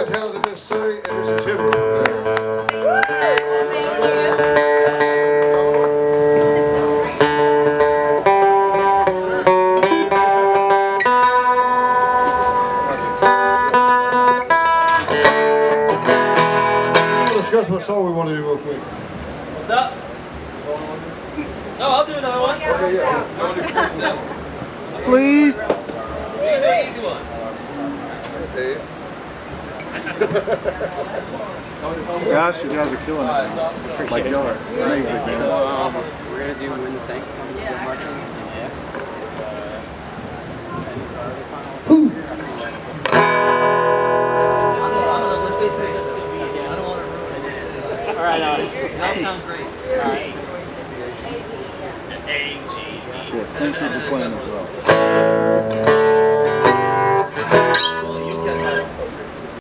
more talented than Miss Surrey and Mr. Timber. Discuss what song we want to do real quick. What's up? No, I'll do another one. Okay, yeah. Please. You can do an easy one. Gosh, you guys are killing it. Like y'all are amazing, man. We're gonna do when the Saints come to March. Yeah. Alright, alright. that'll sound great. Yes, thank you for playing as well.